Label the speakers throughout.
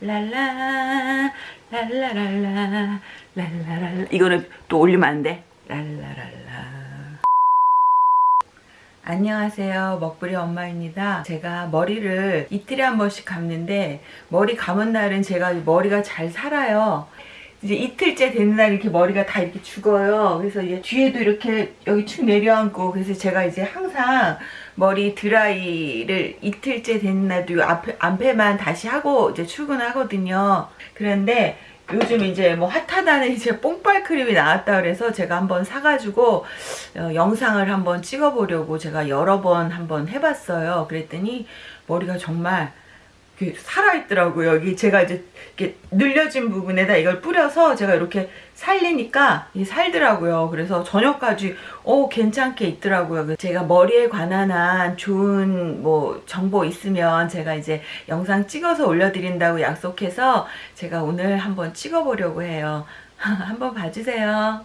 Speaker 1: 랄라 랄라랄라 랄라랄라. 이거는 또 올리면 안 돼. 랄라랄라. 안녕하세요. 먹부리 엄마입니다. 제가 머리를 이틀에 한 번씩 감는데 머리 감은 날은 제가 머리가 잘 살아요 이제 이틀째 되는 날 이렇게 머리가 다 이렇게 죽어요 그래서 이제 뒤에도 이렇게 여기 축 내려앉고 그래서 제가 이제 항상 머리 드라이를 이틀째 되는 날도 앞에, 앞에만 다시 하고 이제 출근하거든요 그런데 요즘 이제 뭐 핫하다는 이제 뽕빨 크림이 나왔다 그래서 제가 한번 사가지고 어, 영상을 한번 찍어보려고 제가 여러 번 한번 해봤어요. 그랬더니 머리가 정말 살아있더라고요. 여기 제가 이제 이렇게 늘려진 부분에다 이걸 뿌려서 제가 이렇게 살리니까 이 살더라고요. 그래서 저녁까지 오 괜찮게 있더라고요. 제가 머리에 관한 한 좋은 뭐 정보 있으면 제가 이제 영상 찍어서 올려드린다고 약속해서 제가 오늘 한번 찍어보려고 해요. 한번 봐주세요.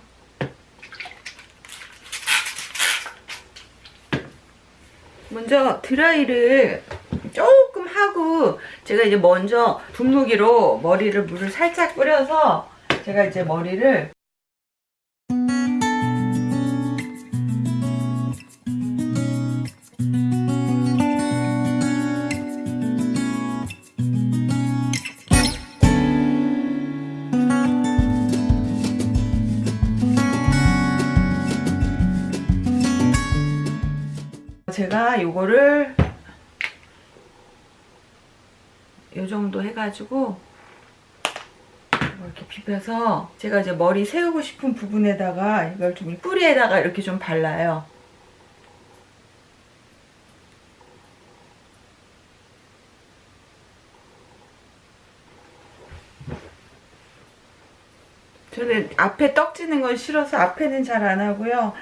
Speaker 1: 먼저 드라이를 조금 하고 제가 이제 먼저 분무기로 머리를 물을 살짝 뿌려서 제가 이제 머리를 제가 요거를 요 정도 해가지고 이렇게 비벼서 제가 이제 머리 세우고 싶은 부분에다가 이걸 좀 뿌리에다가 이렇게 좀 발라요. 저는 앞에 떡지는 건 싫어서 앞에는 잘 안 하고요.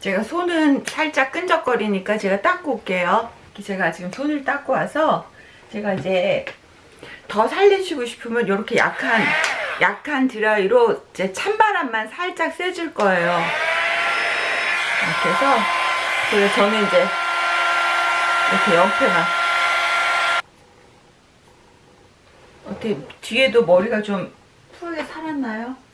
Speaker 1: 제가 손은 살짝 끈적거리니까 제가 닦고 올게요. 제가 지금 손을 닦고 와서 제가 이제 더 살리시고 싶으면 이렇게 약한 약한 드라이로 이제 찬바람만 살짝 쐬줄 거예요. 이렇게 해서 그래서 저는 이제 이렇게 옆에만 어떻게 뒤에도 머리가 좀 푸르게 살았나요?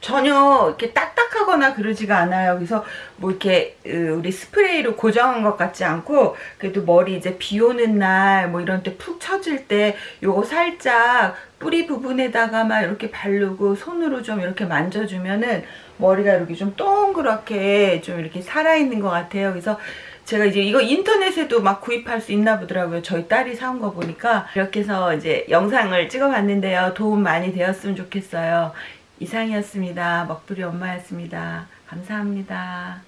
Speaker 1: 전혀 이렇게 딱딱하거나 그러지가 않아요. 그래서 뭐 이렇게 우리 스프레이로 고정한 것 같지 않고 그래도 머리 이제 비 오는 날 뭐 이런 때 푹 처질 때 요거 살짝 뿌리 부분에다가 막 이렇게 바르고 손으로 좀 이렇게 만져주면은 머리가 이렇게 좀 동그랗게 좀 이렇게 살아있는 것 같아요. 그래서 제가 이제 이거 인터넷에도 막 구입할 수 있나 보더라고요. 저희 딸이 사온 거 보니까 이렇게 해서 이제 영상을 찍어봤는데요. 도움 많이 되었으면 좋겠어요. 이상이었습니다. 먹부리 엄마였습니다. 감사합니다.